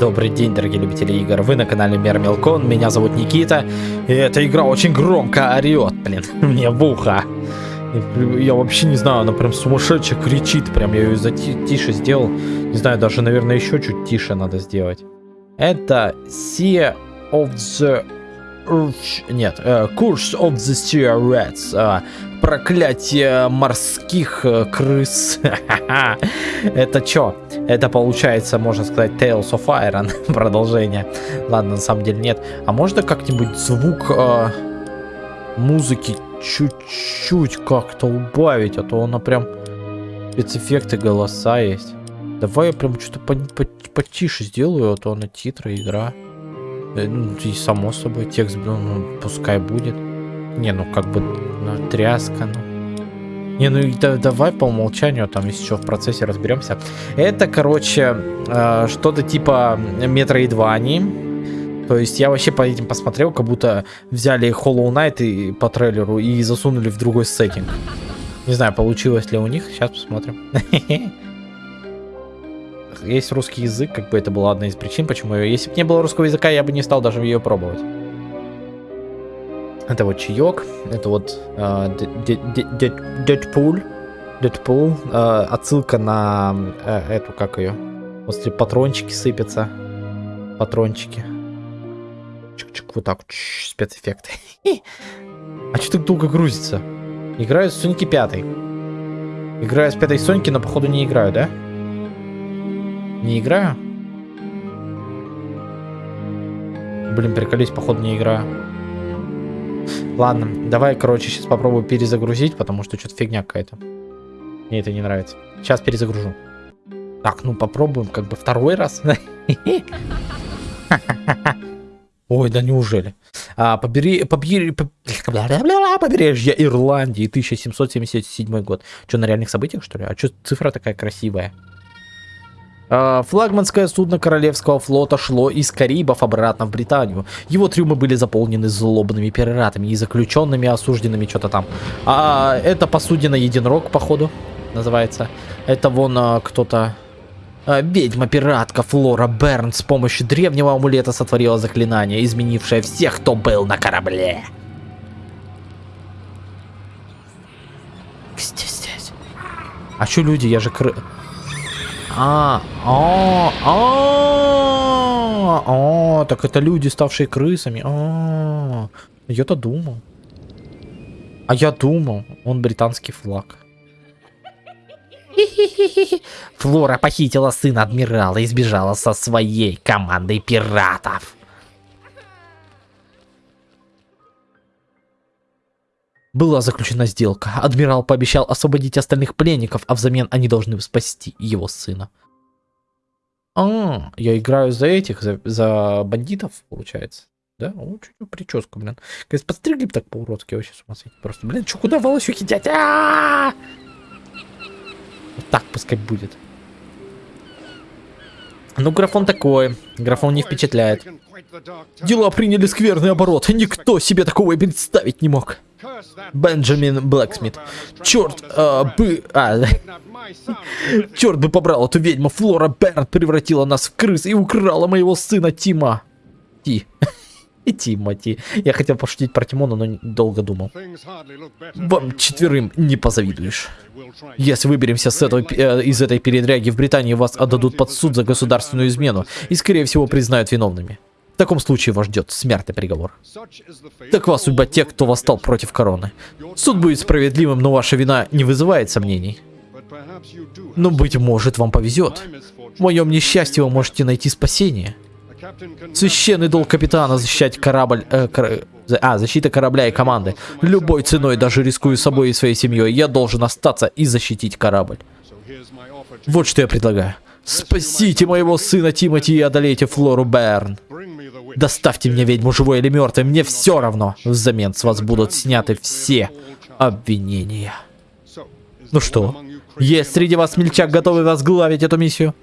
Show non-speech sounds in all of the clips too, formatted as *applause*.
Добрый день, дорогие любители игр. Вы на канале Мер Мелкон. Меня зовут Никита. И эта игра очень громко орет, блин, *laughs* мне в ухо. Я вообще не знаю, она прям сумасшедшая кричит. Прям я ее за тише сделал. Не знаю, даже, наверное, еще чуть тише надо сделать. Это Sea of the... Нет, uh, Curse of the Sea Rats. Проклятие морских э, крыс. *laughs* Это чё? Это получается, можно сказать, Tales of Iron. *laughs* Продолжение. Ладно, на самом деле нет. А можно как-нибудь звук э, музыки чуть-чуть как-то убавить? А то она прям... Спецэффекты голоса есть. Давай я прям что-то по по потише сделаю, а то она титры, игра. Э, ну, и само собой, текст, ну, пускай будет. Не, ну как бы ну, тряска, ну. Не, ну да, давай по умолчанию, там если что в процессе разберемся. Это, короче, э, что-то типа Metroidvania. То есть я вообще по этим посмотрел, как будто взяли Hollow Knight и, по трейлеру и засунули в другой сеттинг. Не знаю, получилось ли у них, сейчас посмотрим. *laughs* Есть русский язык, как бы это была одна из причин, почему ее... Если бы не было русского языка, я бы не стал даже ее пробовать. Это вот чаек, это вот Дэдпул, Дэдпул, отсылка на э, эту, как ее, после патрончики сыпятся, патрончики. Чик-чик, вот так, спецэффекты. *laughs* А что так долго грузится? Играю с Соньки 5. Играю с пятой Соньки, но походу не играю, да? Не играю? Блин, приколись, походу не играю. Ладно, давай, короче, сейчас попробую перезагрузить, потому что что-то фигня какая-то. Мне это не нравится. Сейчас перезагружу. Так, ну попробуем как бы второй раз. *laughs* Ой, да неужели? А, побери, побери, *laughs* побережье Ирландии, 1777 год. Что, на реальных событиях, что ли? А что цифра такая красивая? А, флагманское судно Королевского флота шло из Карибов обратно в Британию. Его трюмы были заполнены злобными пиратами и заключенными, осужденными, что-то там. А это посудина Единорог, походу, называется. Это вон а, кто-то... А, Ведьма-пиратка Флора Берн с помощью древнего амулета сотворила заклинание, изменившее всех, кто был на корабле. А что люди? Я же кры... А, а, а, а, так это люди, ставшие крысами. А, я-то думал. А я думал, он британский флаг. Флора похитила сына адмирала и сбежала со своей командой пиратов. Была заключена сделка. Адмирал пообещал освободить остальных пленников, а взамен они должны спасти его сына. А, я играю за этих, за, за бандитов, получается. Да? О, чуть прическа, блин. Говорит, подстригли так по-уродски, вообще с ума сойти. Просто, блин, что, куда волосюхи дядь? А -а -а! Вот так пускай будет. Ну, графон такой. Графон не впечатляет. Дела приняли скверный оборот. Никто себе такого и представить не мог. Бенджамин Блэксмит. Черт, а, бы... А, *laughs* черт бы побрал эту ведьму. Флора Берн превратила нас в крыс и украла моего сына Тима. Ти. *laughs* Тимати. Я хотел пошутить про Тимона, но долго думал. Вам четверым не позавидуешь. Если выберемся с этой, э, из этой передряги в Британии, вас отдадут под суд за государственную измену и, скорее всего, признают виновными. В таком случае вас ждет смертный приговор. Такова судьба тех, кто восстал против короны. Суд будет справедливым, но ваша вина не вызывает сомнений. Но, быть может, вам повезет. В моем несчастье вы можете найти спасение. Священный долг капитана защищать корабль... Э, кор... А, защита корабля и команды. Любой ценой, даже рискуя собой и своей семьей, я должен остаться и защитить корабль. Вот что я предлагаю. Спасите моего сына Тимати и одолейте Флору Берн. Доставьте мне ведьму живой или мертвой, мне все равно. Взамен с вас будут сняты все обвинения. Ну что, есть среди вас смельчак, готовый возглавить эту миссию?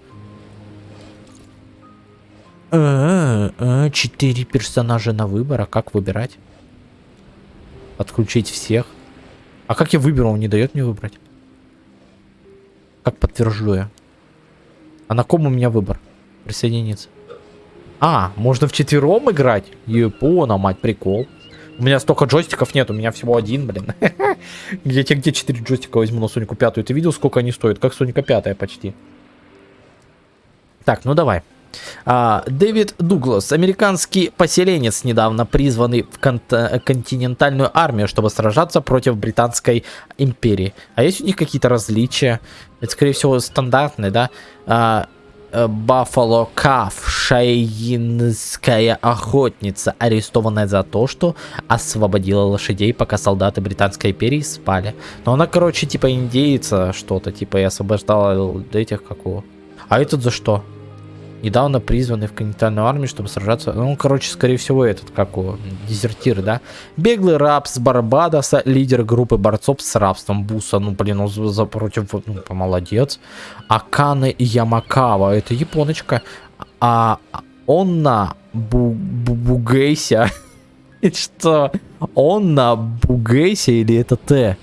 А, а, четыре персонажа на выбор, а как выбирать? Отключить всех. А как я выберу? Он не дает мне выбрать. Как подтвержу я? А на ком у меня выбор? Присоединиться. А, можно в четвером играть? Япона, мать, прикол. У меня столько джойстиков нет, у меня всего один, блин. *laughs* Я тебе где 4 джойстика возьму на Сонику 5? Ты видел, сколько они стоят? Как Соника 5 почти. Так, ну давай. А, Дэвид Дуглас, американский поселенец, недавно призванный в кон континентальную армию, чтобы сражаться против Британской империи. А есть у них какие-то различия? Это, скорее всего, стандартные, да? А, Баффало Каф, шайинская охотница, арестованная за то, что освободила лошадей, пока солдаты Британской империи спали. Но она, короче, типа индейца что-то, типа и освобождала этих какого. А этот за что? Недавно призванный в континентальную армию, чтобы сражаться. Ну, короче, скорее всего, этот, как у дезертир, да? Беглый раб с Барбадоса, лидер группы борцов с рабством Буса. Ну, блин, он за против, ну, молодец. Аканы Ямакава, это японочка. А он на Бу Бу Бугейся. *laughs* Что? Он на Бугейся или это Т?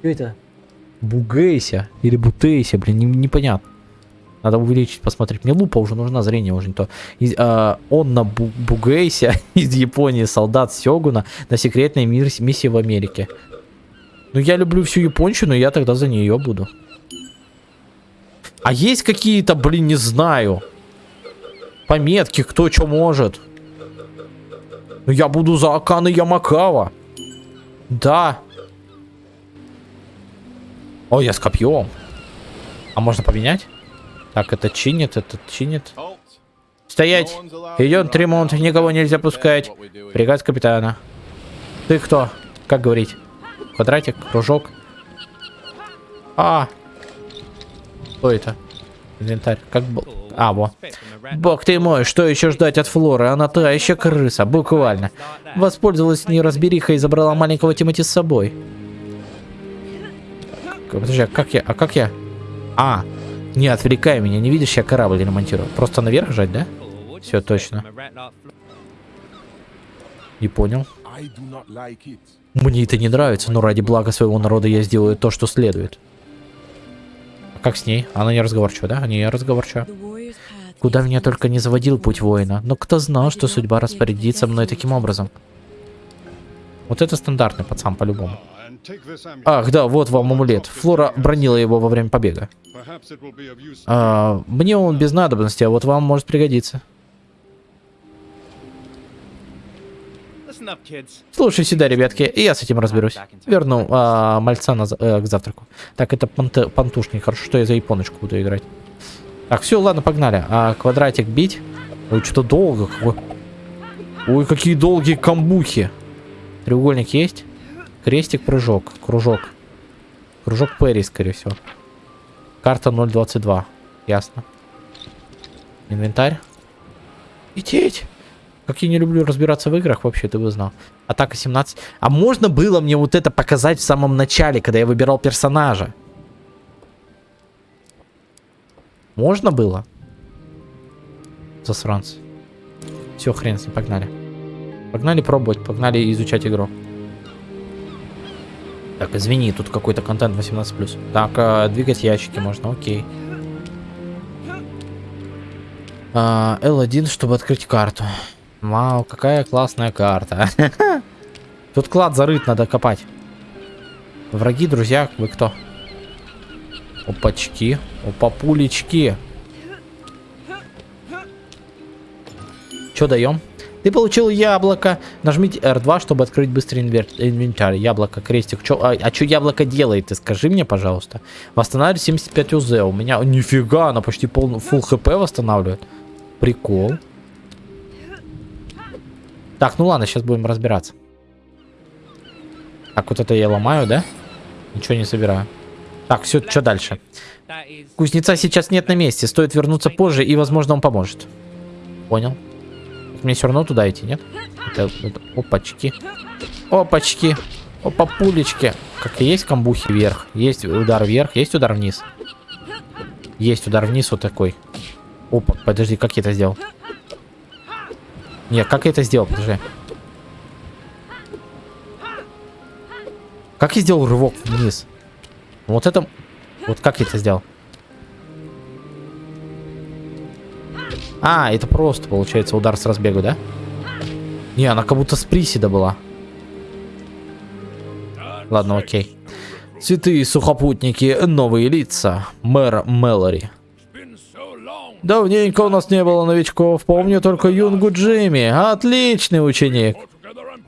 Что это? Бугейся или Бутейся, блин, не, непонятно. Надо увеличить, посмотреть. Мне лупа уже нужна, зрение уже не то. И, э, он на Бу Бугейсе *laughs* из Японии, солдат Сёгуна, на секретной миссии в Америке. Ну, я люблю всю японщину, я тогда за нее буду. А есть какие-то, блин, не знаю, пометки, кто что может? Ну, я буду за Аканы Ямакава. Да. О, я с копьем. А можно поменять? Так, это чинит, это чинит. Стоять! Идет ремонт, никого нельзя пускать. Приказ капитана. Ты кто? Как говорить? Квадратик, кружок. А! Что это? Инвентарь. Как был? А, во. Бог ты мой, что еще ждать от Флоры? Она та еще крыса, буквально. Воспользовалась неразбериха и забрала маленького Тимати с собой. Подожди, а как я? А как я? А, не отвлекай меня, не видишь, я корабль ремонтирую. Просто наверх жать, да? Все, точно. Не понял. Мне это не нравится, но ради блага своего народа я сделаю то, что следует. А как с ней? Она не разговорчива, да? Не разговорчива. Куда меня только не заводил путь воина. Но кто знал, что судьба распорядится мной таким образом? Вот это стандартный пацан по-любому. Ах, да, вот вам амулет. Флора бронила его во время побега. А, мне он без надобности, а вот вам может пригодиться. Слушай сюда, ребятки, я с этим разберусь. Верну а, мальца на, э, к завтраку. Так, это панте, пантушник. Хорошо, что я за японочку буду играть. Так, все, ладно, погнали. А квадратик бить? Ой, что-то долго. Ой, какие долгие камбухи. Треугольник есть? Крестик, прыжок, кружок. Кружок Перри, скорее всего. Карта 022. Ясно. Инвентарь. Лететь! Как я не люблю разбираться в играх, вообще, ты бы знал. Атака 17. А можно было мне вот это показать в самом начале, когда я выбирал персонажа? Можно было? Засранцы. Все, хрен с ним, погнали. Погнали пробовать, погнали изучать игру. Так, извини, тут какой-то контент 18+. Так, э, двигать ящики можно, окей. А, L1, чтобы открыть карту. Вау, какая классная карта. *laughs* Тут клад зарыт, надо копать. Враги, друзья, вы кто? Опачки, опапулечки. Что даем? Ты получил яблоко. Нажмите R2, чтобы открыть быстрый инвентарь. Яблоко, крестик. Чё, а, а что яблоко делает? Ты скажи мне, пожалуйста. Восстанавливает 75 УЗ. У меня... Нифига, она почти пол... full хп восстанавливает. Прикол. Так, ну ладно, сейчас будем разбираться. Так, вот это я ломаю, да? Ничего не собираю. Так, все, что дальше? Кузнеца сейчас нет на месте. Стоит вернуться позже, и, возможно, он поможет. Понял. Мне все равно туда идти, нет? Это, это, опачки. Опачки. Опа, пулечки. Как и есть камбухи вверх. Есть удар вверх, есть удар вниз. Есть удар вниз вот такой. Опа, подожди, как я это сделал? Нет, как я это сделал? Подожди. Как я сделал рывок вниз? Вот это... Вот как я это сделал? А, это просто, получается, удар с разбега, да? Не, она как будто с приседа была. Ладно, окей. Святые сухопутники, новые лица. Мэр Мэлори. Давненько у нас не было новичков. Помню только Юнгу Джимми. Отличный ученик.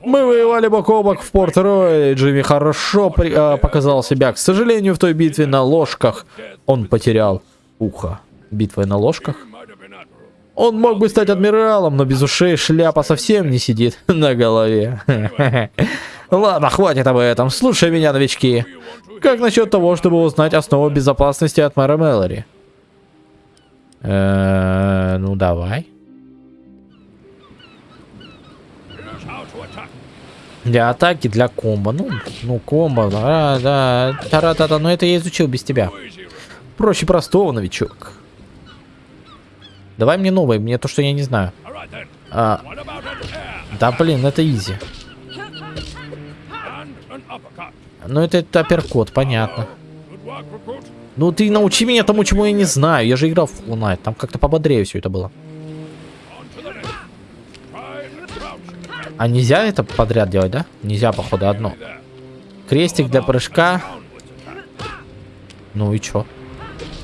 Мы воевали бок о бок в Порт-Ройле. Джимми хорошо при, а, показал себя. К сожалению, в той битве на ложках он потерял ухо. Битвой на ложках? Он мог бы стать адмиралом, но без ушей шляпа совсем не сидит *laughs* на голове. *laughs* Ладно, хватит об этом. Слушай меня, новички. Как насчет того, чтобы узнать основу безопасности от мэра Мэлори? Э, ну, давай. Для атаки, для комбо. Ну, ну комбо, да, да. Тара-та-та, но это я изучил без тебя. Проще простого, новичок. Давай мне новое, мне то, что я не знаю. А, да, блин, это изи. Ну, это, это апперкот, понятно. Ну, ты научи меня тому, чему я не знаю. Я же играл в Hollow Там как-то пободрее все это было. А нельзя это подряд делать, да? Нельзя, походу, одно. Крестик для прыжка. Ну и чё?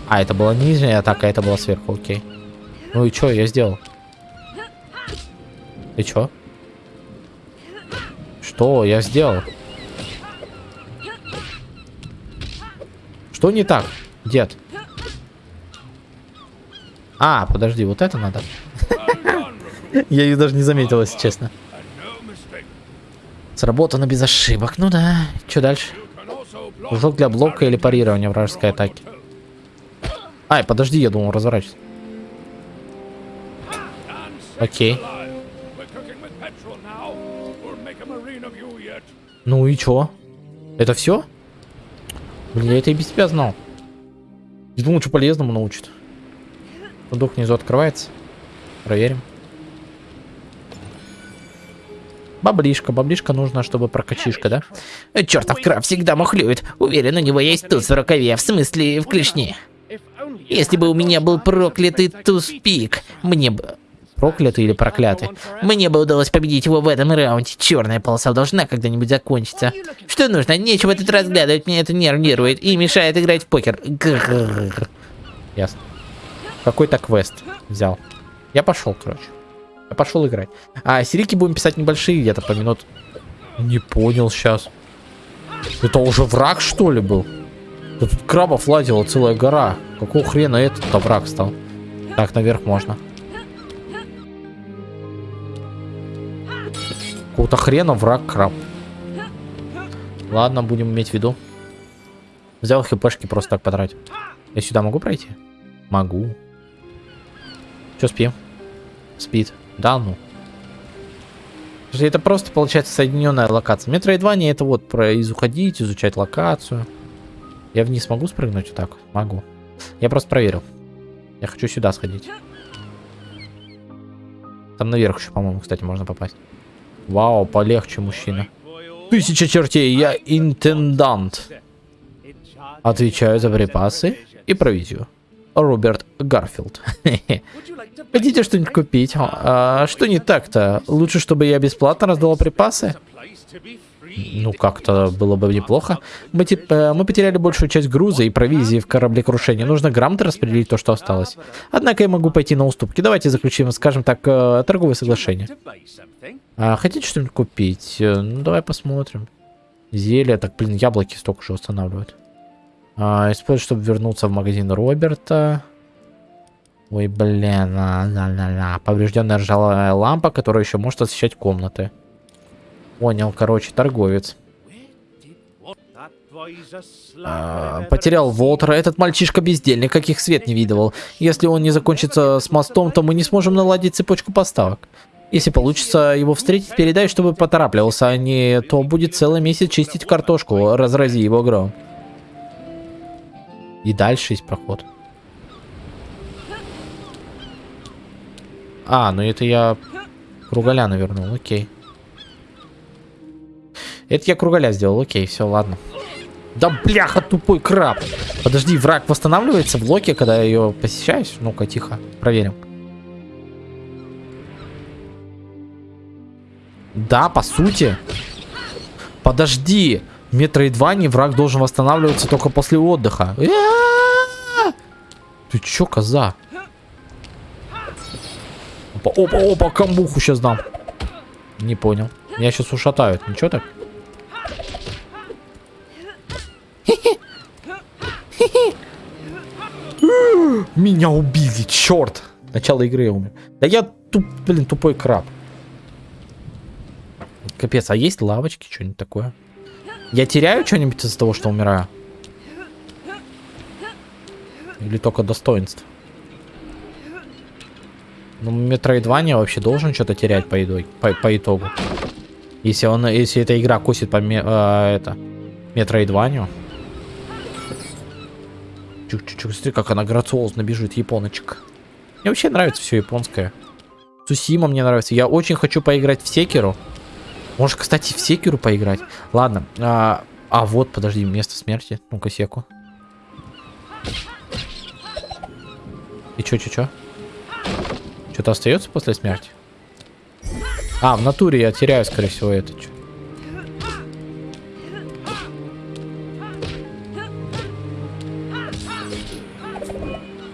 А, это была нижняя атака, это была сверху, окей. Ну и чё, я сделал? И чё? Что я сделал? Что не так, дед? А, подожди, вот это надо. *laughs* Я ее даже не заметил, если честно. Сработано без ошибок. Ну да. Что дальше? Кружок для блока или парирования вражеской атаки. Ай, подожди, я думал разворачиваться. Окей. Ну и чё? Это все? Блин, я это и без тебя знал. Я думал, что полезному научит. Сундук внизу открывается. Проверим. Баблишка, баблишка нужно, чтобы прокачишка, да? Э, Чертов краб всегда мухлюет. Уверен, у него есть туз в рукаве, в смысле, в клешне. Если бы у меня был проклятый туз-пик, мне бы... Проклятый или проклятый? Мне бы удалось победить его в этом раунде. Черная полоса должна когда-нибудь закончиться. Что нужно? Нечего тут разглядывать, меня это нервирует и мешает играть в покер. Ясно. Какой-то квест взял. Я пошел, короче. Я пошел играть. А, серики будем писать небольшие, где-то по минут. Не понял сейчас. Это уже враг, что ли, был? Да тут крабов лазила целая гора. Какого хрена этот-то враг стал? Так, наверх можно. Какого-то хрена враг краб. Ладно, будем иметь в виду. Взял хпшки просто так потратить. Я сюда могу пройти? Могу. Че спим? Спит. Да ну. Это просто получается соединенная локация. Метроидвания это вот про из изучать локацию. Я вниз могу спрыгнуть вот так? Могу. Я просто проверил. Я хочу сюда сходить. Там наверх еще, по-моему, кстати, можно попасть. Вау, полегче, мужчина. Тысяча чертей, я интендант. Отвечаю за припасы и провизию. Роберт Гарфилд. *laughs* Хотите что-нибудь купить? А, что не так-то? Лучше, чтобы я бесплатно раздавал припасы? Ну, как-то было бы неплохо. Мы, типа, мы потеряли большую часть груза и провизии в кораблекрушении. Нужно грамотно распределить то, что осталось. Однако я могу пойти на уступки. Давайте заключим, скажем так, э, торговое соглашение. А, хотите что-нибудь купить? Э, ну, давай посмотрим. Зелье. Так, блин, яблоки столько же устанавливают. А, использовать, чтобы вернуться в магазин Роберта. Ой, блин, ла -ла -ла. поврежденная ржавая лампа, которая еще может освещать комнаты. Понял, короче, торговец. А, потерял Волтера. Этот мальчишка бездельник, каких свет не видывал. Если он не закончится с мостом, то мы не сможем наладить цепочку поставок. Если получится его встретить, передай, чтобы поторапливался, а не то будет целый месяц чистить картошку, разрази его гром. И дальше есть проход. А, ну это я кругаля навернул, окей. Это я кругаля сделал, окей, все, ладно. Да бляха, тупой краб. Подожди, враг восстанавливается в локе, когда я ее посещаюсь? Ну-ка, тихо, проверим. Да, по сути. Подожди. метры два не, враг должен восстанавливаться только после отдыха. Ты чё, коза? Опа, опа, опа, камбуху сейчас дам. Не понял. Меня сейчас ушатают. Ничего так? Меня убили, черт. Начало игры я умер. Да я туп, блин, тупой краб. Капец, а есть лавочки, что-нибудь такое? Я теряю что-нибудь из-за того, что умираю? Или только достоинство? Ну, Метроидвания вообще должен что-то терять по, идой, по, по итогу. Если, он, если эта игра косит по э, это, Метроидванию. Чук-чук, смотри, как она грациозно бежит, японочка. Мне вообще нравится все японское. Сусима мне нравится. Я очень хочу поиграть в Секеру. Может, кстати, в Секеру поиграть. Ладно. А, а вот, подожди, место смерти. Ну-ка, Секу. И чё, чё, чё? Что-то остается после смерти? А, в натуре я теряю, скорее всего, это. Чё?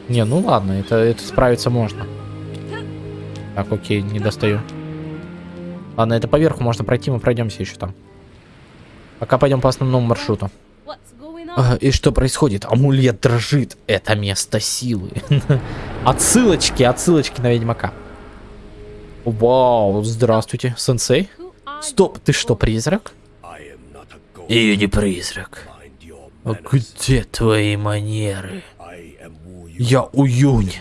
Не, ну ладно, это, это справиться можно. Так, окей, не достаю. Ладно, это поверху можно пройти, мы пройдемся еще там. Пока пойдем по основному маршруту. А, и что происходит? Амулет дрожит. Это место силы. *laughs* отсылочки, отсылочки на Ведьмака. Вау, здравствуйте, сенсей. Стоп, ты что, призрак? Я не призрак. А где твои манеры? Я Уюнь,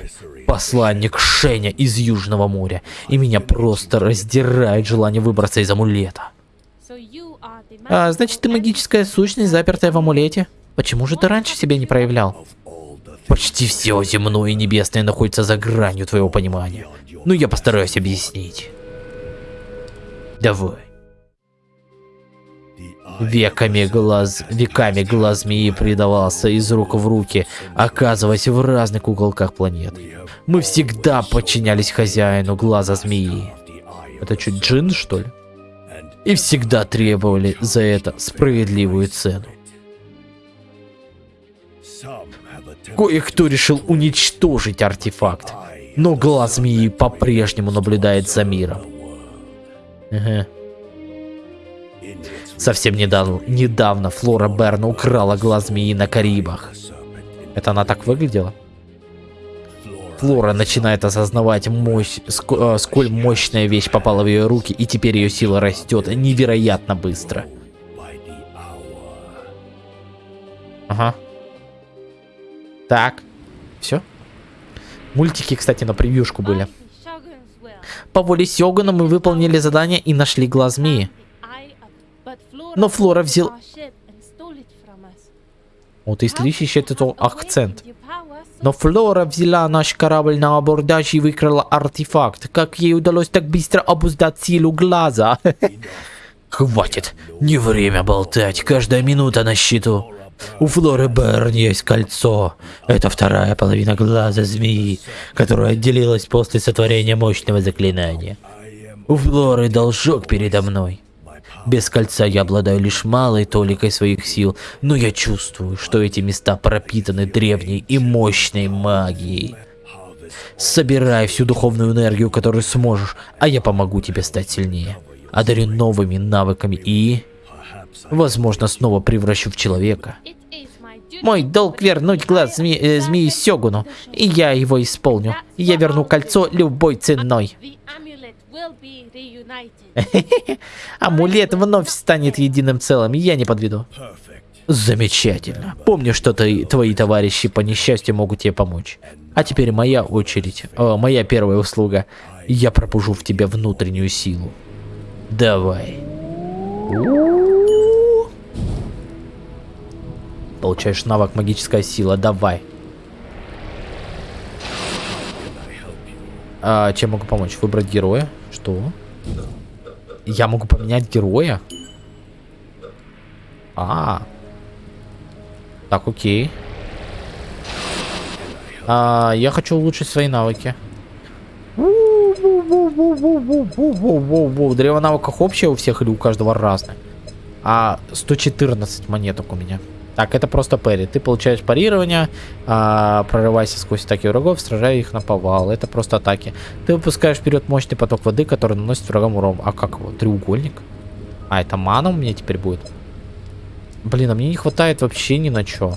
посланник Шеня из Южного моря, и меня просто раздирает желание выбраться из амулета. А, значит, ты магическая сущность, запертая в амулете? Почему же ты раньше себя не проявлял? Почти все земное и небесное находится за гранью твоего понимания. Ну, я постараюсь объяснить. Давай. Веками глаз, веками глаз змеи предавался из рук в руки, оказываясь в разных уголках планеты. Мы всегда подчинялись хозяину глаза змеи. Это что, джин, что ли? И всегда требовали за это справедливую цену. Кое-кто решил уничтожить артефакт, но глаз змеи по-прежнему наблюдает за миром. Ага. Совсем недавно, недавно Флора Берна украла глаз змеи на Карибах. Это она так выглядела? Флора начинает осознавать, мощь, ск сколь мощная вещь попала в ее руки, и теперь ее сила растет невероятно быстро. Ага. Так. Все? Мультики, кстати, на превьюшку были. По воле Сёгуна мы выполнили задание и нашли глаз змеи. Но Флора взял... Вот если ищет этот акцент. Но Флора взяла наш корабль на абордаж и выкрала артефакт. Как ей удалось так быстро обуздать силу глаза? *laughs* Хватит, не время болтать, каждая минута на счету. У Флоры Берн есть кольцо. Это вторая половина глаза змеи, которая отделилась после сотворения мощного заклинания. У Флоры должок передо мной. Без кольца я обладаю лишь малой толикой своих сил, но я чувствую, что эти места пропитаны древней и мощной магией. Собирай всю духовную энергию, которую сможешь, а я помогу тебе стать сильнее. Одарю новыми навыками и... Возможно, снова превращу в человека. Мой долг вернуть глаз зме э, змеи Сёгуну, и я его исполню. Я верну кольцо любой ценой. *laughs* Амулет вновь станет единым целым, я не подведу. Замечательно. Помни, что ты, твои товарищи по несчастью могут тебе помочь. А теперь моя очередь, о, моя первая услуга. Я пробужу в тебе внутреннюю силу. Давай. Получаешь навык магическая сила, давай. А, чем могу помочь? Выбрать героя? Что? Я могу поменять героя? А, Так, окей. А, я хочу улучшить свои навыки. Древо навыков общее у всех или у каждого разное? А 114 монеток у меня. Так, это просто пари. Ты получаешь парирование, а, прорывайся сквозь атаки врагов, сражая их на повал. Это просто атаки. Ты выпускаешь вперед мощный поток воды, который наносит врагам урон. А как его? Треугольник? А, это мана у меня теперь будет? Блин, а мне не хватает вообще ни на что.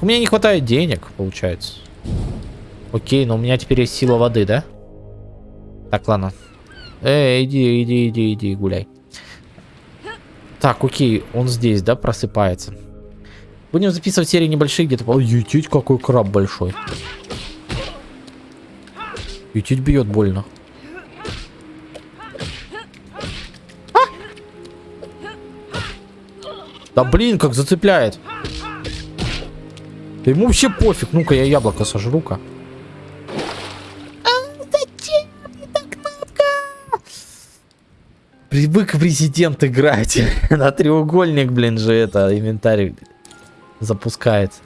У меня не хватает денег, получается. Окей, но у меня теперь есть сила воды, да? Так, ладно. Эй, иди, иди, иди, иди, гуляй. Так, окей, он здесь, да, просыпается. Будем записывать серии небольшие где-то. Ой, ютить какой краб большой. Ютить бьет больно. А! Да блин, как зацепляет. Да ему вообще пофиг. Ну-ка, я яблоко сожру-ка. Привык в резидент играть. *laughs* На треугольник, блин, же это инвентарь запускается.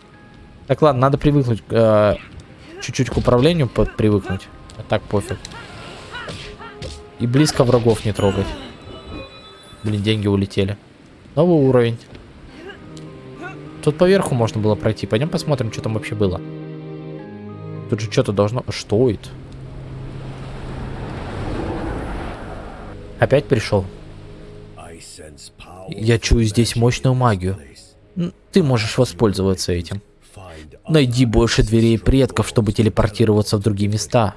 Так, ладно, надо привыкнуть. Э, чуть-чуть к управлению под привыкнуть. А так пофиг. И близко врагов не трогать. Блин, деньги улетели. Новый уровень. Тут поверху можно было пройти. Пойдем посмотрим, что там вообще было. Тут же что-то должно... Что это? Опять пришел? Я чую здесь мощную магию. Ты можешь воспользоваться этим. Найди больше дверей предков, чтобы телепортироваться в другие места.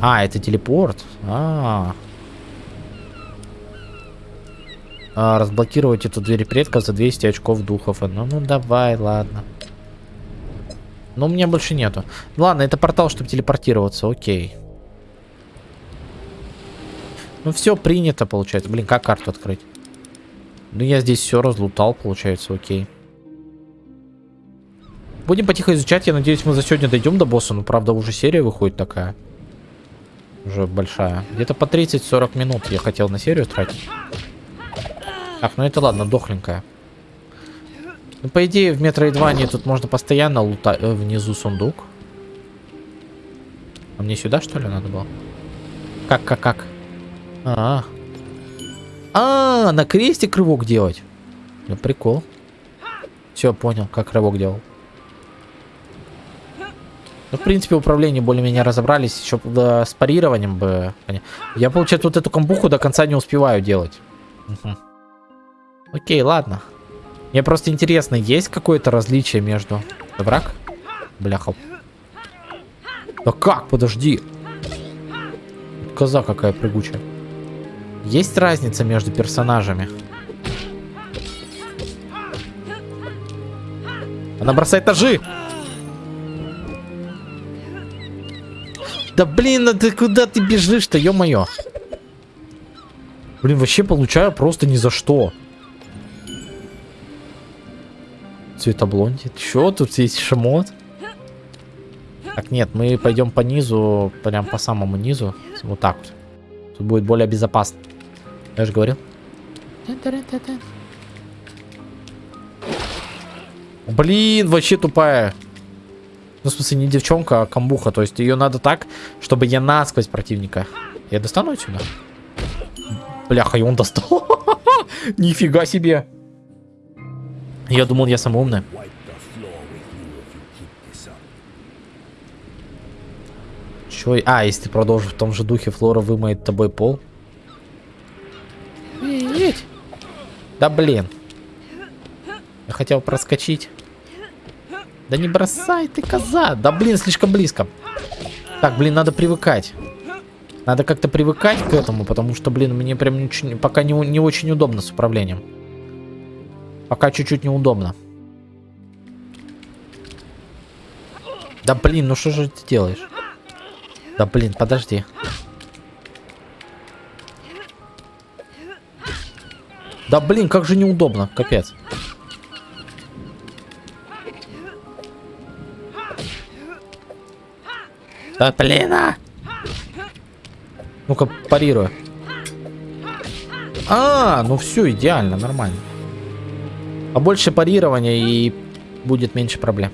А, это телепорт? А, -а, -а. а разблокировать эту дверь предков за 200 очков духов. Ну, ну давай, ладно. Но у меня больше нету. Ладно, это портал, чтобы телепортироваться, окей. Ну все принято, получается. Блин, как карту открыть? Ну я здесь все разлутал, получается, окей. Будем потихо изучать. Я надеюсь, мы за сегодня дойдем до босса. Ну, правда, уже серия выходит такая. Уже большая. Где-то по 30-40 минут я хотел на серию тратить. Так, ну это ладно, дохленькая. Ну, по идее, в Метроидване тут можно постоянно лутать. Э, внизу сундук. А мне сюда, что ли, надо было? Как, как, как? А, а, -а, -а на крестик рывок делать. Ну, прикол. Все, понял, как рывок делал. Ну, в принципе, управление более-менее разобрались. Еще да, с парированием бы... Я, получается, вот эту камбуху до конца не успеваю делать. Угу. Окей, ладно. Мне просто интересно, есть какое-то различие между... Враг? Бляха. Да как? Подожди. Коза какая прыгучая. Есть разница между персонажами? Она бросает ножи! Да блин, а ты куда ты бежишь-то, ё-моё? Блин, вообще получаю просто ни за что. Цветоблонди. Чё, тут есть шмот? Так, нет, мы пойдем по низу, прям по самому низу. Вот так вот. Тут будет более безопасно. Я же говорил. Блин, вообще тупая. Ну, в смысле, не девчонка, а камбуха. То есть ее надо так, чтобы я насквозь противника. Я достану отсюда? Бляха, и он достал. *laughs* Нифига себе. Я думал, я самый умный. Чё? А, если ты продолжишь в том же духе, Флора вымоет тобой пол. Да блин. Я хотел проскочить. Да не бросай ты, коза. Да блин, слишком близко. Так, блин, надо привыкать. Надо как-то привыкать к этому, потому что, блин, мне прям ничего, пока не, не очень удобно с управлением. Пока чуть-чуть неудобно. Да блин, ну что же ты делаешь? Да блин, подожди. Да блин, как же неудобно, капец. Да блин, а! Ну-ка, парирую. А, ну все, идеально, нормально. А больше парирования и будет меньше проблем.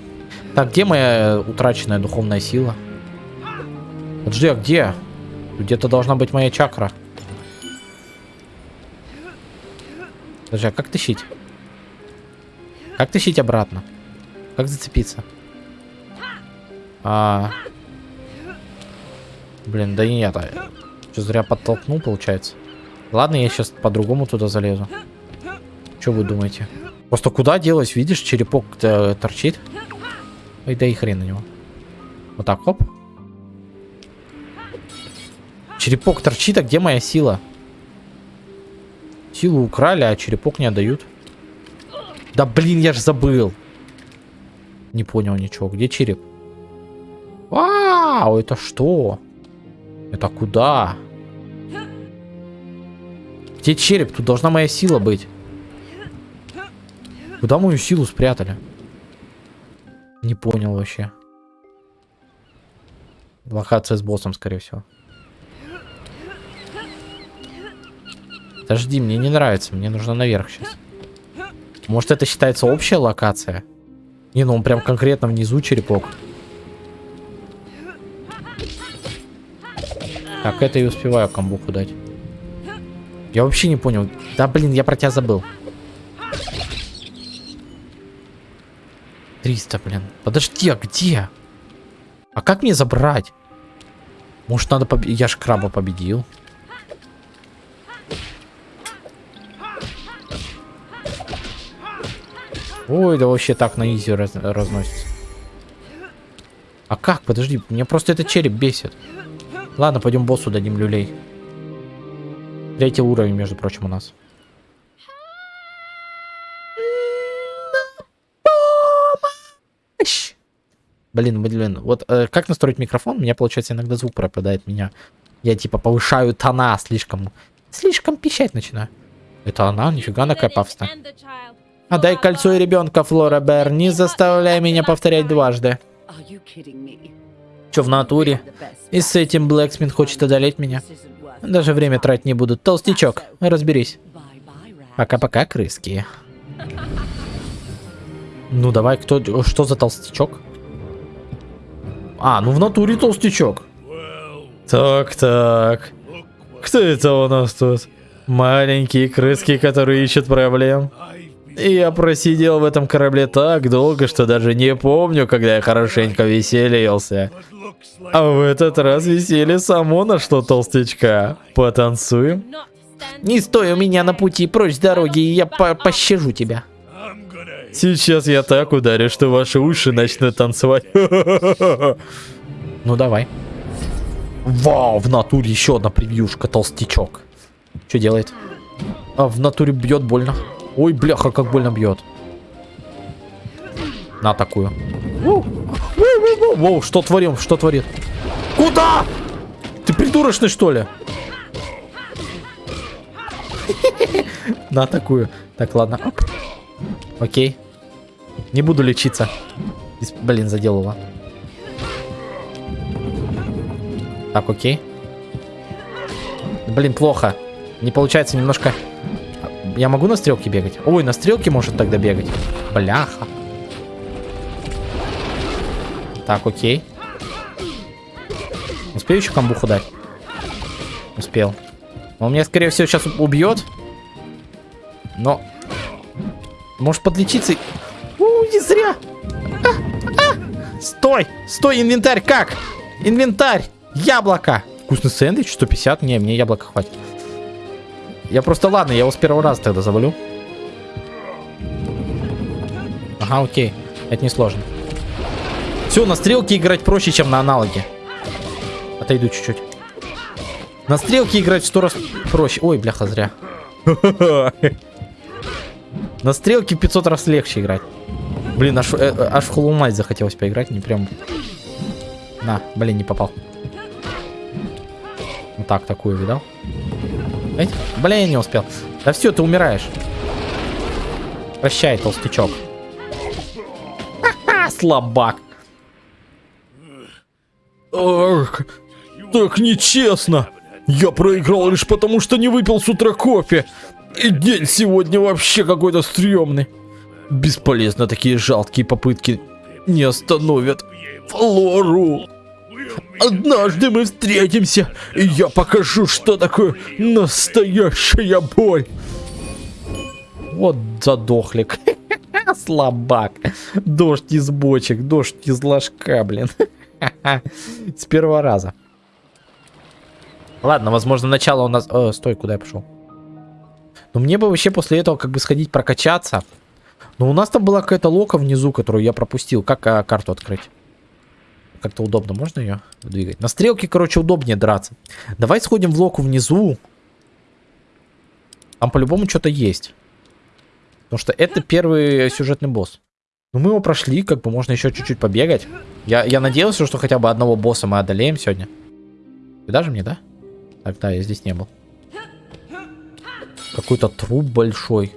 Так, где моя утраченная духовная сила? Подожди, а где? Где-то должна быть моя чакра. Подожди, а как тащить? Как тащить обратно? Как зацепиться? А... Блин, да нет. А... Что, зря подтолкнул, получается? Ладно, я сейчас по-другому туда залезу. Что вы думаете? Просто куда делась, видишь, черепок -то торчит? Ой, да и хрен на него. Вот так, хоп. Черепок торчит, а где моя сила? Силу украли, а черепок не отдают. Да блин, я ж забыл. Не понял ничего. Где череп? Вау, это что? Это куда? Где череп? Тут должна моя сила быть. Куда мою силу спрятали? Не понял вообще. Локация с боссом, скорее всего. Подожди, мне не нравится. Мне нужно наверх сейчас. Может, это считается общая локация? Не, ну он прям конкретно внизу черепок. Так, это и успеваю камбуху дать. Я вообще не понял. Да, блин, я про тебя забыл. 300, блин. Подожди, а где? А как мне забрать? Может, надо победить? Я ж краба победил. Ой, да вообще так на изи раз разносится. А как? Подожди, мне просто этот череп бесит. Ладно, пойдем боссу дадим люлей. Третий уровень, между прочим, у нас. Блин, блин, вот э, как настроить микрофон? У меня, получается, иногда звук пропадает меня. Я, типа, повышаю тона слишком... Слишком пищать начинаю. Это она? Нифига она какая пафосная. Отдай кольцо и ребенка, Флора Бер. Не заставляй меня повторять дважды. Че в натуре? И с этим Блэксмит хочет одолеть меня. Даже время тратить не буду. Толстячок, разберись. Пока-пока, крыски. Ну давай, кто... Что за толстячок? А, ну в натуре толстячок. Так-так. Кто это у нас тут? Маленькие крыски, которые ищут проблем. Я просидел в этом корабле так долго, что даже не помню, когда я хорошенько веселился. А в этот раз веселье само нашло толстячка. Потанцуем? Не стой у меня на пути, прочь с дороги, и я по пощажу тебя. Сейчас я так ударю, что ваши уши начнут танцевать. *laughs* Ну давай. Вау, в натуре еще одна превьюшка, толстячок. Что делает? А, в натуре бьет больно. Ой, бляха, как больно бьет. На такую. Воу, что творим, что творит? Куда? Ты придурочный, что ли? *laughs* На такую. Так, ладно. Оп. Окей. Не буду лечиться. Блин, заделала. Так, окей. Блин, плохо. Не получается немножко... Я могу на стрелке бегать? Ой, на стрелке может тогда бегать. Бляха. Так, окей. Успею еще камбуху дать? Успел. Он меня, скорее всего, сейчас убьет. Но... Может подлечиться? У, не зря. А, а. Стой! Стой, инвентарь, как? Инвентарь! Яблоко! Вкусный сэндвич, 150? Не, мне яблоко хватит. Я просто, ладно, я его с первого раза тогда завалю. Ага, окей. Это не сложно. Все, на стрелке играть проще, чем на аналоге. Отойду чуть-чуть. На стрелке играть в сто раз проще. Ой, бляха, зря. *laughs* На стрелке 500 раз легче играть. Блин, аж, э, аж в Hollow Knight захотелось поиграть, не прям... На, блин, не попал. Вот так, такую, видал? Эти? Блин, не успел. Да все, ты умираешь. Прощай, толстячок. Слабак. Ох, так нечестно. Я проиграл лишь потому, что не выпил с утра кофе. И день сегодня вообще какой-то стрёмный. Бесполезно такие жалкие попытки не остановят Флору. Однажды мы встретимся, и я покажу, что такое настоящая боль. Вот задохлик. *laughs* Слабак. Дождь из бочек, дождь из ложка, блин. *laughs* С первого раза. Ладно, возможно, начало у нас... О, стой, куда я пошел? Но мне бы вообще после этого как бы сходить прокачаться. Но у нас там была какая-то лока внизу, которую я пропустил. Как а, карту открыть? Как-то удобно, можно ее двигать? На стрелке, короче, удобнее драться. Давай сходим в локу внизу. Там по-любому что-то есть. Потому что это первый сюжетный босс. Ну, мы его прошли, как бы можно еще чуть-чуть побегать. Я, я надеялся, что хотя бы одного босса мы одолеем сегодня. Ты даже мне, да? Так, да, я здесь не был. Какой-то труп большой.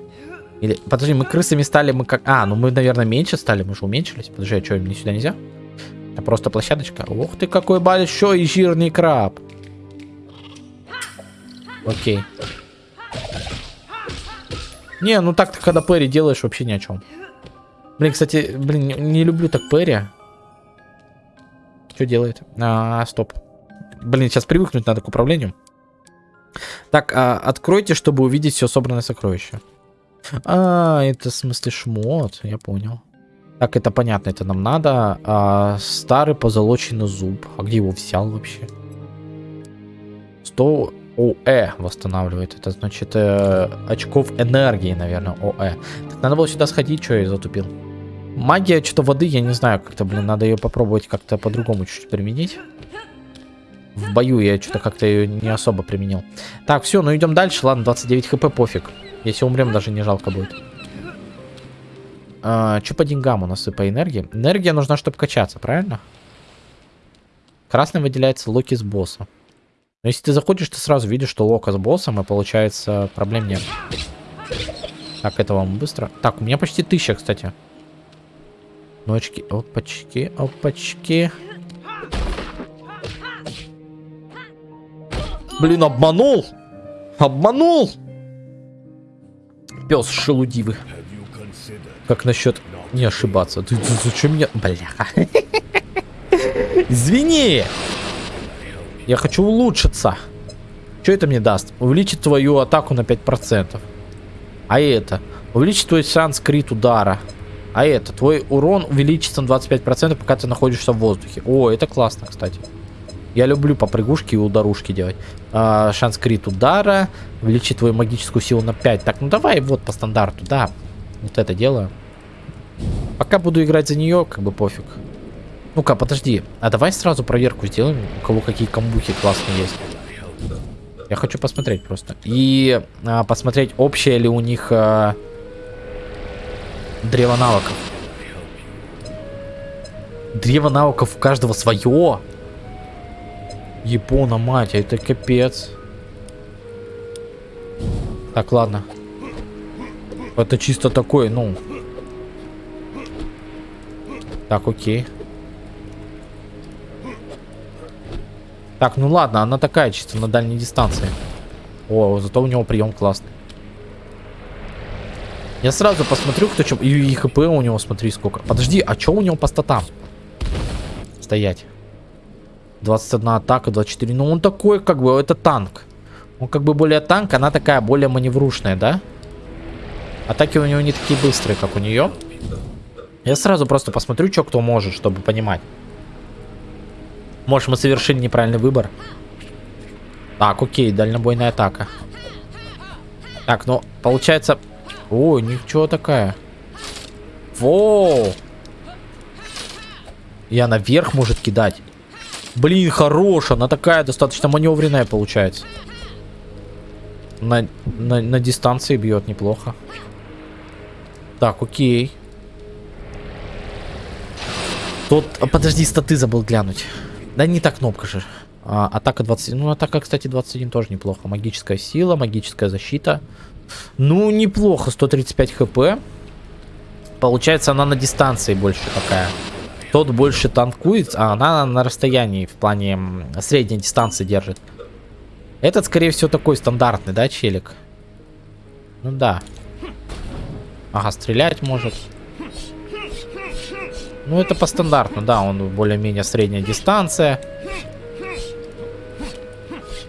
Или, подожди, мы крысами стали, мы как... А, ну мы, наверное, меньше стали, мы же уменьшились. Подожди, а что, мне сюда нельзя? Это просто площадочка. Ух ты, какой большой жирный краб. Окей. Не, ну так-то, когда Перри делаешь, вообще ни о чем. Блин, кстати, блин, не, не люблю так Перри. Что делает? А, стоп. Блин, сейчас привыкнуть надо к управлению. Так, а, откройте, чтобы увидеть все собранное сокровище. А, это в смысле шмот, я понял. Так, это понятно, это нам надо. А, старый позолоченный зуб. А где его взял вообще? 100 ОЭ восстанавливает. Это значит э, очков энергии, наверное, ОЭ. Так, надо было сюда сходить, что я затупил. Магия что-то воды, я не знаю, как-то, блин, надо ее попробовать как-то по-другому чуть-чуть применить. В бою я что-то как-то ее не особо применил. Так, все, ну идем дальше. Ладно, 29 хп, пофиг. Если умрем, даже не жалко будет. А, что по деньгам у нас и по энергии? Энергия нужна, чтобы качаться, правильно? Красный выделяется локи с босса. Но если ты заходишь, ты сразу видишь, что лока с боссом, и получается проблем нет. Так, это вам быстро. Так, у меня почти тысяча, кстати. Ночки, опачки, опачки. Блин, обманул! Обманул! Пес шелудивый. Как насчет не ошибаться? Ты, зачем меня... Бляха. Извини! Я хочу улучшиться. Что это мне даст? Увеличит твою атаку на 5%. А это? Увеличит твой шанс крит удара. А это? Твой урон увеличится на 25%, пока ты находишься в воздухе. О, это классно, кстати. Я люблю попрыгушки и ударушки делать. А, шанс крит удара. Увеличит твою магическую силу на 5. Так, ну давай вот по стандарту, да. Вот это делаю. Пока буду играть за нее, как бы пофиг. Ну-ка, подожди. А давай сразу проверку сделаем, у кого какие камбухи классные есть. Я хочу посмотреть просто. И а, посмотреть, общее ли у них а, древо навыков. Древо навыков у каждого свое. Япона, мать, это капец. Так, ладно. Это чисто такой, ну. Так, окей. Так, ну ладно, она такая чисто на дальней дистанции. О, зато у него прием классный. Я сразу посмотрю, кто чем... И, и хп у него, смотри, сколько. Подожди, а что у него по статам? Стоять. 21 атака, 24. Ну, он такой, как бы, это танк. Он как бы более танк, она такая более маневрушная, да? Атаки у него не такие быстрые, как у нее. Я сразу просто посмотрю, что кто может, чтобы понимать. Может, мы совершили неправильный выбор. Так, окей, дальнобойная атака. Так, ну, получается... О, ничего такая. Воу! Я наверх может кидать. Блин, хорош, она такая достаточно маневренная получается. На, на, на дистанции бьет неплохо. Так, окей. Тут, а, подожди, статы забыл глянуть. Да не так кнопка же. А, атака 20. Ну, атака, кстати, 21 тоже неплохо. Магическая сила, магическая защита. Ну, неплохо. 135 хп. Получается, она на дистанции больше такая. Тот больше танкует, а она на расстоянии в плане средней дистанции держит. Этот, скорее всего, такой стандартный, да, челик? Ну да. Ага, стрелять может. Ну, это по стандарту, да, он более-менее средняя дистанция.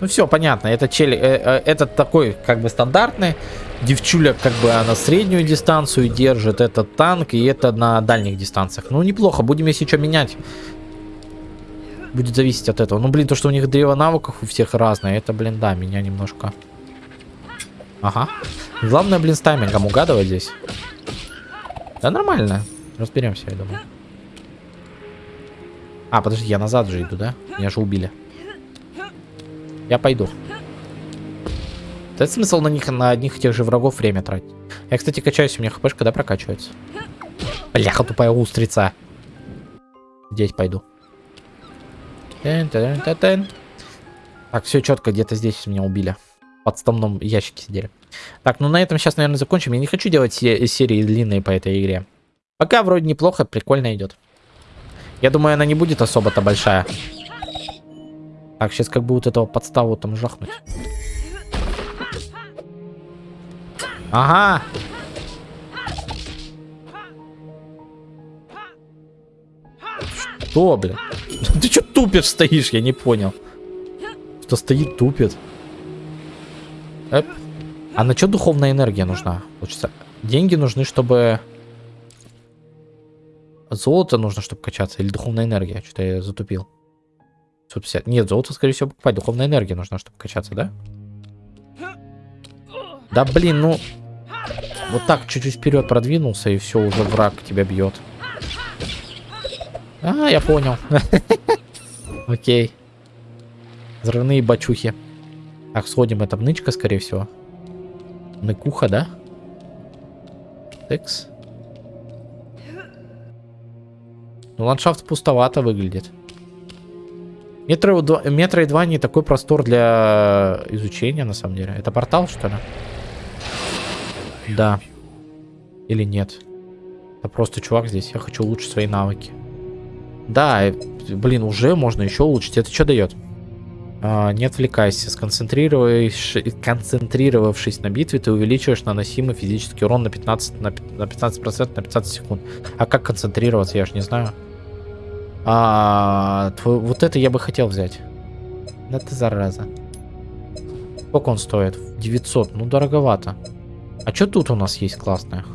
Ну, все, понятно, это чели, э, э, этот такой, как бы, стандартный. Девчуля, как бы, она среднюю дистанцию держит, это танк, и это на дальних дистанциях. Ну, неплохо, будем, если что, менять. Будет зависеть от этого. Ну, блин, то, что у них древо навыков у всех разное, это, блин, да, меня немножко... Ага. Главное, блин, с таймингом угадывать здесь. Да нормально. Разберемся, я думаю. А, подожди, я назад же иду, да? Меня же убили. Я пойду. Это смысл на них, на одних и тех же врагов время тратить. Я, кстати, качаюсь, у меня хпшка, когда прокачивается. Бляха, тупая устрица. Здесь пойду. -тен -тен -тен. Так, все четко, где-то здесь меня убили. Подставном ящике сидели. Так, ну на этом сейчас, наверное, закончим. Я не хочу делать серии длинные по этой игре. Пока вроде неплохо, прикольно идет. Я думаю, она не будет особо-то большая. Так, сейчас как бы вот этого подставу там жахнуть. Ага. Что, блин? *laughs* Ты что тупишь стоишь? Я не понял. Что стоит, тупит. Эп. А на что духовная энергия нужна? Получится. Деньги нужны, чтобы... Золото нужно, чтобы качаться. Или духовная энергия. Что-то я затупил. 150. Нет, золото, скорее всего, покупать. Духовная энергия нужна, чтобы качаться, да? Да блин, ну... Вот так чуть-чуть вперед продвинулся, и все, уже враг тебя бьет. А, я понял. *laughs* Окей. Взрывные бачухи. Так, сходим, это нычка, скорее всего. Ныкуха, да? Текс. Ну, ландшафт пустовато выглядит. Метро, 2, метро и 2 не такой простор для изучения, на самом деле. Это портал, что ли? Да. Или нет? Это просто чувак здесь. Я хочу улучшить свои навыки. Да, блин, уже можно еще улучшить. Это что дает? А, не отвлекайся. Концентрировавшись на битве, ты увеличиваешь наносимый физический урон на 15%, на, на 15% на 15 секунд. А как концентрироваться, я же не знаю. А, твой, вот это я бы хотел взять. Да ты зараза. Сколько он стоит? 900. Ну, дороговато. А что тут у нас есть классное?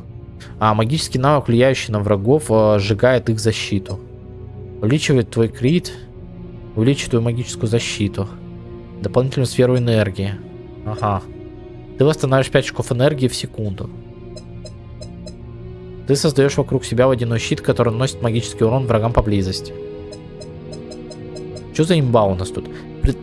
А, магический навык, влияющий на врагов, а, сжигает их защиту. Увеличивает твой крит. Увеличивает твою магическую защиту. Дополнительную сферу энергии. Ага. Ты восстанавливаешь 5 очков энергии в секунду. Ты создаешь вокруг себя водяной щит, который наносит магический урон врагам поблизости. Что за имба у нас тут?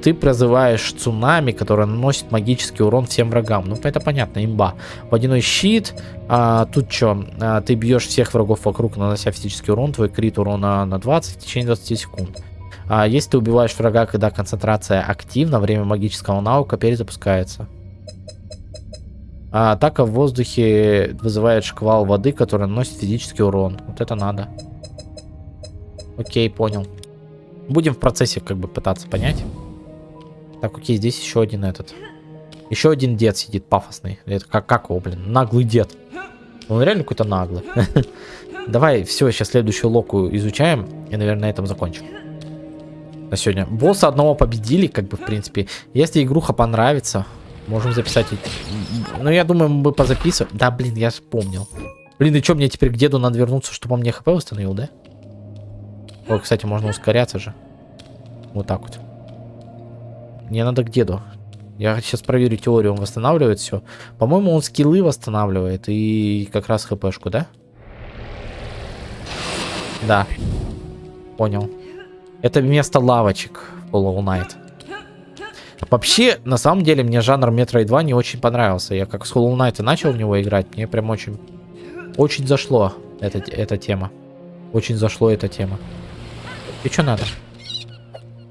Ты призываешь цунами, который наносит магический урон всем врагам. Ну, это понятно, имба. Водяной щит. А, тут что? А, ты бьешь всех врагов вокруг, нанося физический урон. Твой крит урона на 20 в течение 20 секунд. А, если ты убиваешь врага, когда концентрация активна, время магического навыка перезапускается. А атака в воздухе вызывает шквал воды, который наносит физический урон. Вот это надо. Окей, понял. Будем в процессе как бы пытаться понять. Так, окей, здесь еще один этот. Еще один дед сидит пафосный. Это как, как его, блин? Наглый дед. Он реально какой-то наглый. *laughs* Давай, все, сейчас следующую локу изучаем. И, наверное, на этом закончим. На сегодня. Босса одного победили, как бы, в принципе. Если игруха понравится, Можем записать. Ну, я думаю, мы позаписываем. Да, блин, я вспомнил. Блин, и что, мне теперь к деду надо вернуться, чтобы он мне хп восстановил, да? Ой, кстати, можно ускоряться же. Вот так вот. Мне надо к деду. Я сейчас проверю теорию, он восстанавливает все. По-моему, он скиллы восстанавливает и как раз хпшку, да? Да. Понял. Это место лавочек Hollow Knight. Вообще, на самом деле, мне жанр Metroid 2 не очень понравился. Я как с Hollow Knight начал в него играть, мне прям очень... Очень зашло эта, эта тема. Очень зашло эта тема. И что надо?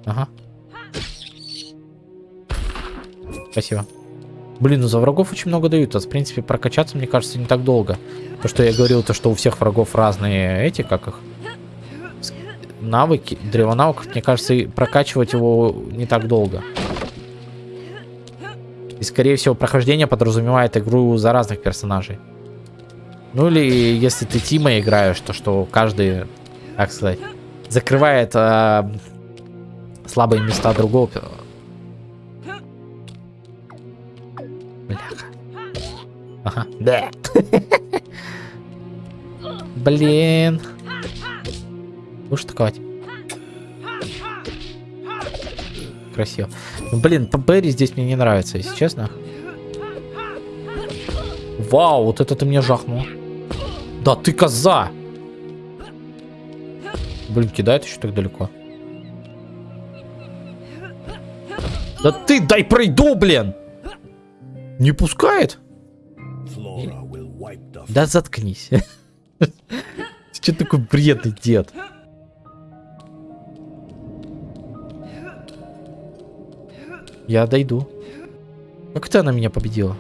Ага. Спасибо. Блин, ну за врагов очень много дают. А в принципе, прокачаться, мне кажется, не так долго. То, что я говорил, то, что у всех врагов разные эти, как их... Навыки, древо навыков, мне кажется, и прокачивать его не так долго. И, скорее всего, прохождение подразумевает игру за разных персонажей. Ну или если ты Тима играешь, то что каждый как сказать, закрывает э, слабые места другого. Бляха. Ага. Да. *laughs* Блин. Будешь атаковать? Красиво. Ну, блин, Берри здесь мне не нравится, если честно. Вау, вот это ты мне жахнул. Да ты коза! Блин, кидает еще так далеко. Да ты дай пройду, блин! Не пускает? Да заткнись. *laughs* Что такой бредный дед? Я дойду. Как ты она меня победила?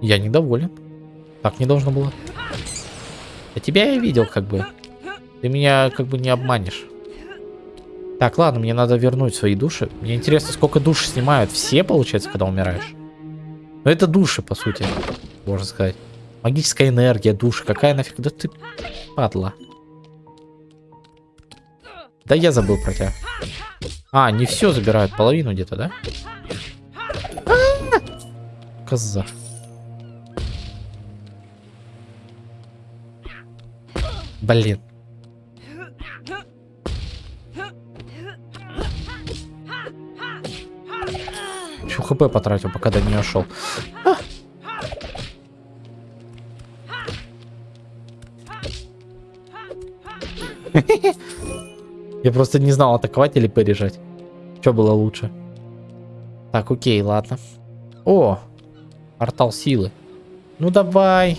Я недоволен. Так не должно было. А тебя я видел, как бы. Ты меня как бы не обманешь. Так, ладно, мне надо вернуть свои души. Мне интересно, сколько душ снимают. Все, получается, когда умираешь? Ну, это души, по сути, можно сказать. Магическая энергия, души. Какая нафиг? Да ты падла. Да я забыл про тебя. А, не все забирают, половину где-то, да? Коза. Блин. Еще хп потратил, пока до нее шел. А! Я просто не знал, атаковать или порежать. Что было лучше? Так, окей, ладно. О, портал силы. Ну давай.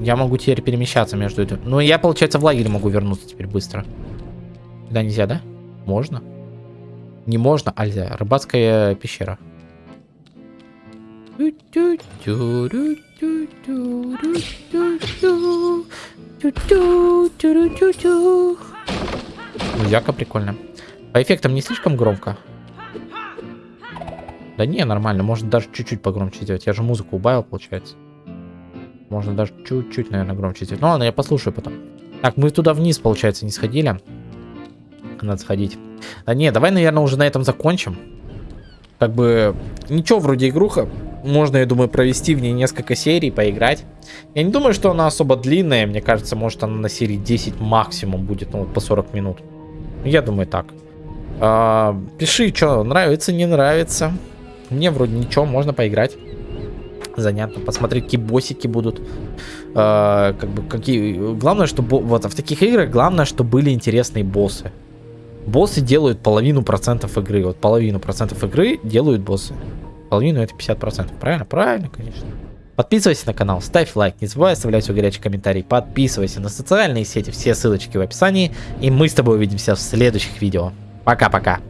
Я могу теперь перемещаться между этим. Ну, я, получается, в лагере могу вернуться теперь быстро. Да, нельзя, да? Можно? Не можно, нельзя. Рыбацкая пещера. Музяка прикольно. По эффектам не слишком громко? Да не, нормально. Можно даже чуть-чуть погромче сделать. Я же музыку убавил, получается. Можно даже чуть-чуть, наверное, громче сделать. Ну ладно, я послушаю потом. Так, мы туда вниз, получается, не сходили. Надо сходить. Да не, давай, наверное, уже на этом закончим. Как бы, ничего, вроде игруха. Можно, я думаю, провести в ней несколько серий, поиграть. Я не думаю, что она особо длинная. Мне кажется, может она на серии 10 максимум будет, ну, вот по 40 минут. Я думаю, так. А, пиши, что нравится, не нравится. Мне вроде ничего, можно поиграть. Занятно. Посмотреть, какие боссики будут. А, как бы, какие... Главное, чтобы... Вот, в таких играх главное, чтобы были интересные боссы. Боссы делают половину процентов игры. Вот половину процентов игры делают боссы. Половину это 50 процентов. Правильно? Правильно, конечно. Подписывайся на канал, ставь лайк, не забывай оставлять свой горячий комментарий, подписывайся на социальные сети, все ссылочки в описании, и мы с тобой увидимся в следующих видео. Пока-пока.